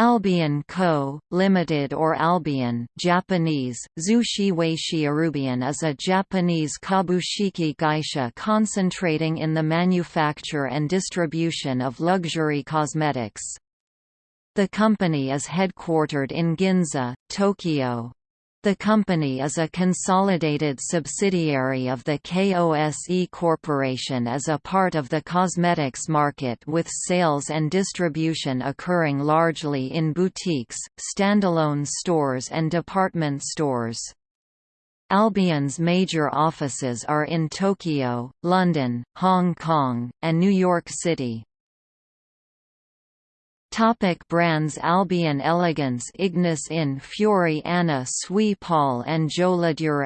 Albion Co., Limited or Albion Japanese, is a Japanese kabushiki gaisha concentrating in the manufacture and distribution of luxury cosmetics. The company is headquartered in Ginza, Tokyo. The company is a consolidated subsidiary of the KOSE Corporation as a part of the cosmetics market with sales and distribution occurring largely in boutiques, standalone stores and department stores. Albion's major offices are in Tokyo, London, Hong Kong, and New York City. Topic brands Albion Elegance Ignis Infiori Anna Sui Paul and Joladure